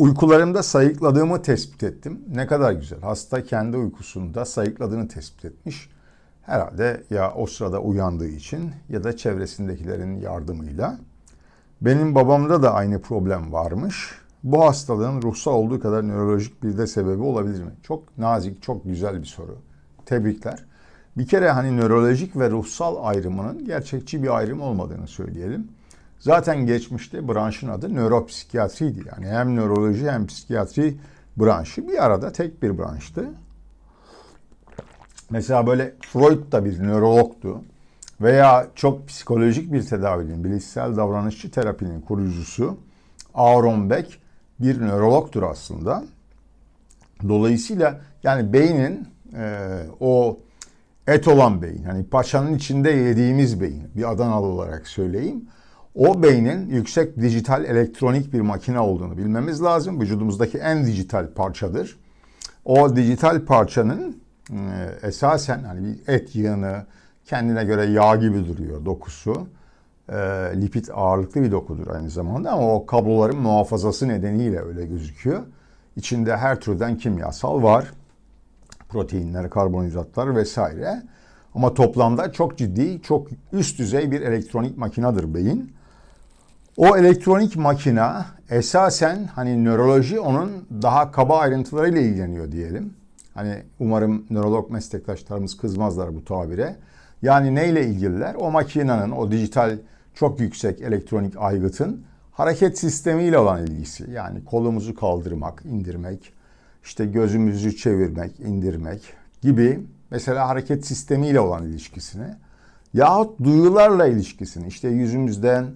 Uykularımda sayıkladığımı tespit ettim. Ne kadar güzel. Hasta kendi uykusunda sayıkladığını tespit etmiş. Herhalde ya o sırada uyandığı için ya da çevresindekilerin yardımıyla. Benim babamda da aynı problem varmış. Bu hastalığın ruhsal olduğu kadar nörolojik bir de sebebi olabilir mi? Çok nazik, çok güzel bir soru. Tebrikler. Bir kere hani nörolojik ve ruhsal ayrımının gerçekçi bir ayrım olmadığını söyleyelim. Zaten geçmişte branşın adı nöropsikiyatriydi. Yani hem nöroloji hem psikiyatri branşı bir arada tek bir branştı. Mesela böyle Freud da bir nörologtu. Veya çok psikolojik bir tedavinin, bilişsel davranışçı terapinin kurucusu Aaron Beck bir nörologtur aslında. Dolayısıyla yani beynin e, o et olan beyin, hani paçanın içinde yediğimiz beyin, bir Adanalı olarak söyleyeyim. O beynin yüksek dijital elektronik bir makine olduğunu bilmemiz lazım. Vücudumuzdaki en dijital parçadır. O dijital parçanın e, esasen hani bir et yığını kendine göre yağ gibi duruyor dokusu. E, lipid ağırlıklı bir dokudur aynı zamanda ama o kabloların muhafazası nedeniyle öyle gözüküyor. İçinde her türden kimyasal var. Proteinler, karbonhidratlar vesaire. Ama toplamda çok ciddi, çok üst düzey bir elektronik makinedir beyin. O elektronik makina esasen hani nöroloji onun daha kaba ayrıntılarıyla ilgileniyor diyelim. Hani umarım nörolog meslektaşlarımız kızmazlar bu tabire. Yani neyle ilgililer? O makinenin, o dijital çok yüksek elektronik aygıtın hareket sistemiyle olan ilgisi. Yani kolumuzu kaldırmak, indirmek, işte gözümüzü çevirmek, indirmek gibi mesela hareket sistemiyle olan ilişkisini yahut duyularla ilişkisini işte yüzümüzden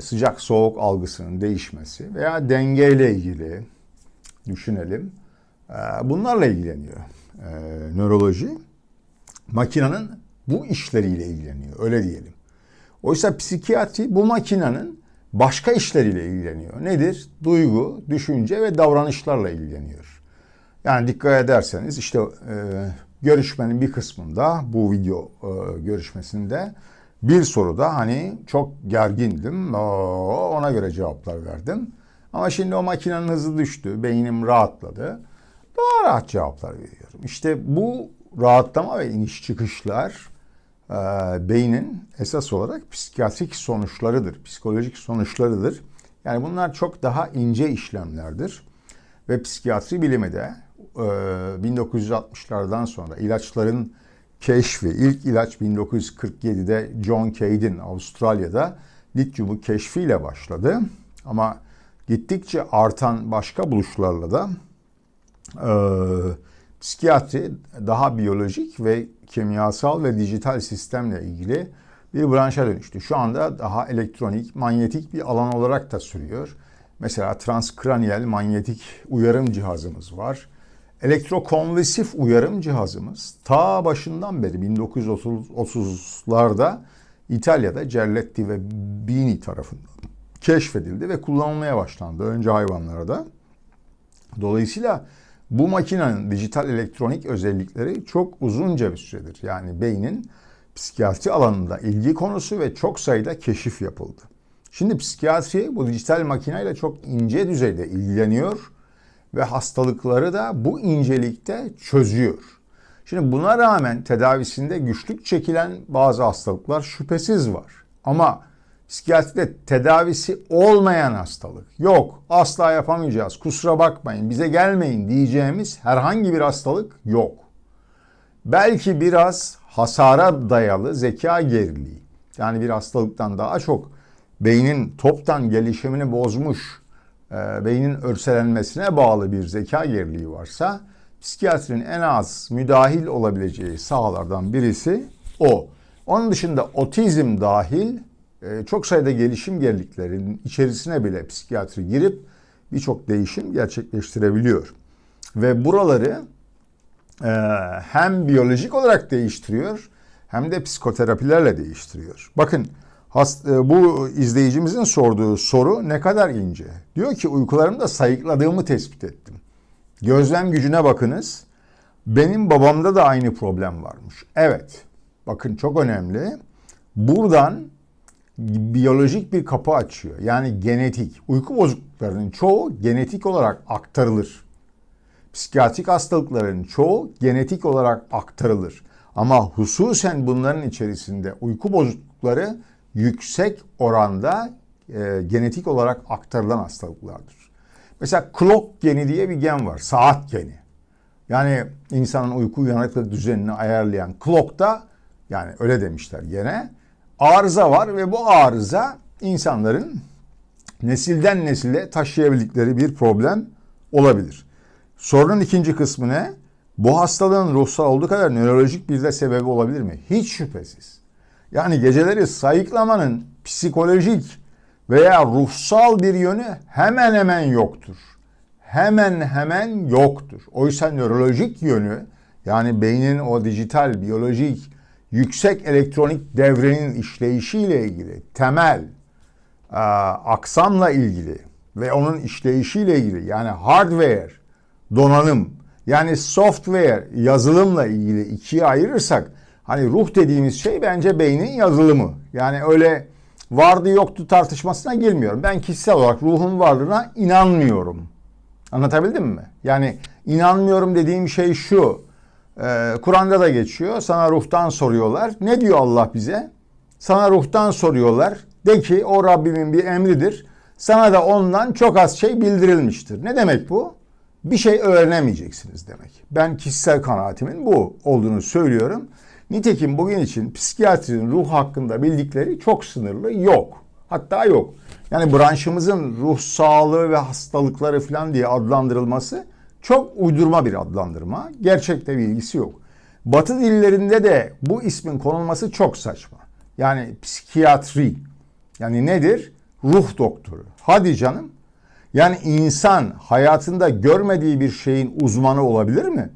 sıcak soğuk algısının değişmesi veya dengeyle ilgili düşünelim. E, bunlarla ilgileniyor e, nöroloji. Makinenin bu işleriyle ilgileniyor öyle diyelim. Oysa psikiyatri bu makinenin başka işleriyle ilgileniyor. Nedir? Duygu, düşünce ve davranışlarla ilgileniyor. Yani dikkat ederseniz işte e, görüşmenin bir kısmında bu video e, görüşmesinde bir soruda hani çok gergindim. Ona göre cevaplar verdim. Ama şimdi o makinenin hızı düştü. Beynim rahatladı. Daha rahat cevaplar veriyorum. İşte bu rahatlama ve iniş çıkışlar e, beynin esas olarak psikiyatrik sonuçlarıdır. Psikolojik sonuçlarıdır. Yani bunlar çok daha ince işlemlerdir. Ve psikiyatri bilimi de e, 1960'lardan sonra ilaçların keşfi, ilk ilaç 1947'de John Cade'in Avustralya'da lityumu keşfiyle başladı. Ama gittikçe artan başka buluşlarla da e, psikiyatri daha biyolojik ve kimyasal ve dijital sistemle ilgili bir branşa dönüştü. Şu anda daha elektronik, manyetik bir alan olarak da sürüyor. Mesela transkraniyel manyetik uyarım cihazımız var. Elektrokonvulsif uyarım cihazımız ta başından beri 1930'larda İtalya'da Cerletti ve Bini tarafından keşfedildi ve kullanılmaya başlandı önce hayvanlarda. Dolayısıyla bu makinenin dijital elektronik özellikleri çok uzunca bir süredir. Yani beynin psikiyatri alanında ilgi konusu ve çok sayıda keşif yapıldı. Şimdi psikiyatri bu dijital makineyle çok ince düzeyde ilgileniyor ve hastalıkları da bu incelikte çözüyor. Şimdi buna rağmen tedavisinde güçlük çekilen bazı hastalıklar şüphesiz var. Ama psikiyatride tedavisi olmayan hastalık yok. Asla yapamayacağız. Kusura bakmayın. Bize gelmeyin diyeceğimiz herhangi bir hastalık yok. Belki biraz hasara dayalı zeka geriliği. Yani bir hastalıktan daha çok beynin toptan gelişimini bozmuş beynin örselenmesine bağlı bir zeka geriliği varsa psikiyatrinin en az müdahil olabileceği sahalardan birisi o. Onun dışında otizm dahil e, çok sayıda gelişim geriliklerinin içerisine bile psikiyatri girip birçok değişim gerçekleştirebiliyor. Ve buraları e, hem biyolojik olarak değiştiriyor hem de psikoterapilerle değiştiriyor. Bakın e, bu izleyicimizin sorduğu soru ne kadar ince. Diyor ki uykularımda sayıkladığımı tespit ettim. Gözlem gücüne bakınız. Benim babamda da aynı problem varmış. Evet. Bakın çok önemli. Buradan biyolojik bir kapı açıyor. Yani genetik. Uyku bozukluklarının çoğu genetik olarak aktarılır. Psikiyatrik hastalıkların çoğu genetik olarak aktarılır. Ama hususen bunların içerisinde uyku bozuklukları yüksek oranda e, genetik olarak aktarılan hastalıklardır. Mesela clock geni diye bir gen var. Saat geni. Yani insanın uyku uyanıklık düzenini ayarlayan clock'ta yani öyle demişler gene arıza var ve bu arıza insanların nesilden nesile taşıyabildikleri bir problem olabilir. Sorunun ikinci kısmı ne? Bu hastalığın ruhsal olduğu kadar nörolojik bir de sebebi olabilir mi? Hiç şüphesiz. Yani geceleri sayıklamanın psikolojik veya ruhsal bir yönü hemen hemen yoktur. Hemen hemen yoktur. Oysa nörolojik yönü yani beynin o dijital, biyolojik, yüksek elektronik devrenin işleyişiyle ilgili temel e, aksamla ilgili ve onun işleyişiyle ilgili yani hardware, donanım yani software, yazılımla ilgili ikiye ayırırsak hani ruh dediğimiz şey bence beynin yazılımı. Yani öyle vardı yoktu tartışmasına girmiyorum. Ben kişisel olarak ruhun varlığına inanmıyorum. Anlatabildim mi? Yani inanmıyorum dediğim şey şu. Ee, Kur'an'da da geçiyor. Sana ruhtan soruyorlar. Ne diyor Allah bize? Sana ruhtan soruyorlar. De ki o Rabbimin bir emridir. Sana da ondan çok az şey bildirilmiştir. Ne demek bu? Bir şey öğrenemeyeceksiniz demek. Ben kişisel kanaatimin bu olduğunu söylüyorum. Nitekim bugün için psikiyatrinin ruh hakkında bildikleri çok sınırlı yok. Hatta yok. Yani branşımızın ruh sağlığı ve hastalıkları falan diye adlandırılması çok uydurma bir adlandırma. Gerçekte bir ilgisi yok. Batı dillerinde de bu ismin konulması çok saçma. Yani psikiyatri. Yani nedir? Ruh doktoru. Hadi canım. Yani insan hayatında görmediği bir şeyin uzmanı olabilir mi?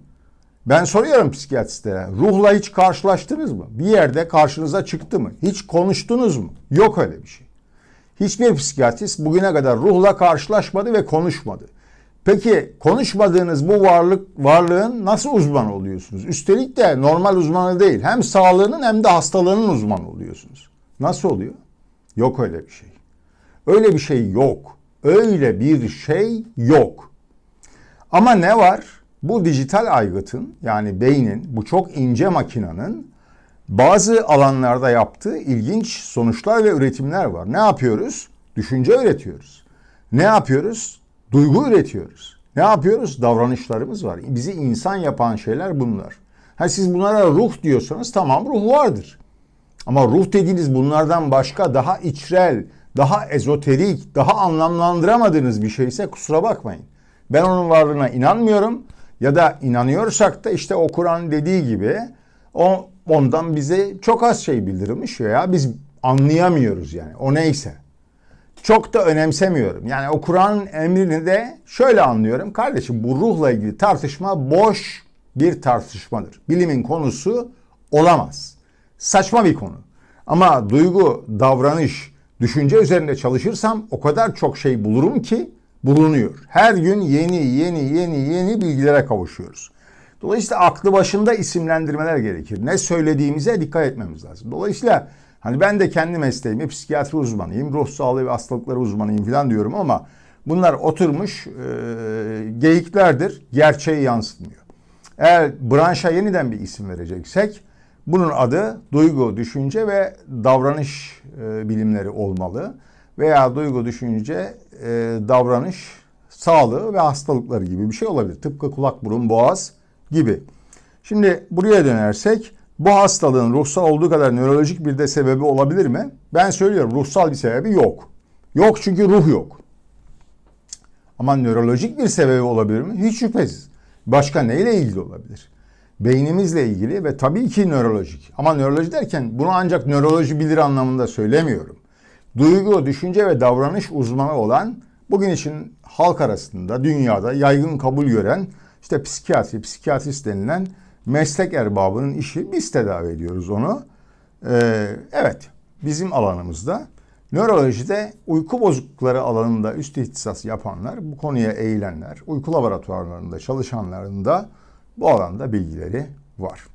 Ben soruyorum psikiyatristlere. Ruhla hiç karşılaştınız mı? Bir yerde karşınıza çıktı mı? Hiç konuştunuz mu? Yok öyle bir şey. Hiçbir psikiyatrist bugüne kadar ruhla karşılaşmadı ve konuşmadı. Peki konuşmadığınız bu varlık varlığın nasıl uzman oluyorsunuz? Üstelik de normal uzmanı değil. Hem sağlığının hem de hastalığının uzmanı oluyorsunuz. Nasıl oluyor? Yok öyle bir şey. Öyle bir şey yok. Öyle bir şey yok. Ama ne var? Bu dijital aygıtın yani beynin bu çok ince makinanın bazı alanlarda yaptığı ilginç sonuçlar ve üretimler var. Ne yapıyoruz? Düşünce üretiyoruz. Ne yapıyoruz? Duygu üretiyoruz. Ne yapıyoruz? Davranışlarımız var. Bizi insan yapan şeyler bunlar. Ha siz bunlara ruh diyorsanız tamam ruh vardır. Ama ruh dediğiniz bunlardan başka daha içrel, daha ezoterik, daha anlamlandıramadığınız bir şeyse kusura bakmayın. Ben onun varlığına inanmıyorum ya da inanıyorsak da işte o Kur'an dediği gibi o ondan bize çok az şey bildirilmiş ya biz anlayamıyoruz yani o neyse. Çok da önemsemiyorum. Yani o Kur'an'ın emrini de şöyle anlıyorum. Kardeşim bu ruhla ilgili tartışma boş bir tartışmadır. Bilimin konusu olamaz. Saçma bir konu. Ama duygu, davranış, düşünce üzerinde çalışırsam o kadar çok şey bulurum ki bulunuyor. Her gün yeni yeni yeni yeni bilgilere kavuşuyoruz. Dolayısıyla aklı başında isimlendirmeler gerekir. Ne söylediğimize dikkat etmemiz lazım. Dolayısıyla hani ben de kendi mesleğimi psikiyatri uzmanıyım, ruh sağlığı ve hastalıkları uzmanıyım falan diyorum ama bunlar oturmuş e, geyiklerdir. Gerçeği yansıtmıyor. Eğer branşa yeniden bir isim vereceksek bunun adı duygu, düşünce ve davranış e, bilimleri olmalı. Veya duygu, düşünce, e, davranış, sağlığı ve hastalıkları gibi bir şey olabilir. Tıpkı kulak, burun, boğaz gibi. Şimdi buraya dönersek bu hastalığın ruhsal olduğu kadar nörolojik bir de sebebi olabilir mi? Ben söylüyorum ruhsal bir sebebi yok. Yok çünkü ruh yok. Ama nörolojik bir sebebi olabilir mi? Hiç şüphesiz. Başka neyle ilgili olabilir? Beynimizle ilgili ve tabii ki nörolojik. Ama nöroloji derken bunu ancak nöroloji bilir anlamında söylemiyorum. Duygu, düşünce ve davranış uzmanı olan bugün için halk arasında dünyada yaygın kabul gören işte psikiyatri, psikiyatrist denilen meslek erbabının işi biz tedavi ediyoruz onu. Ee, evet bizim alanımızda nörolojide uyku bozuklukları alanında üst ihtisas yapanlar, bu konuya eğilenler, uyku laboratuvarlarında çalışanların da bu alanda bilgileri var.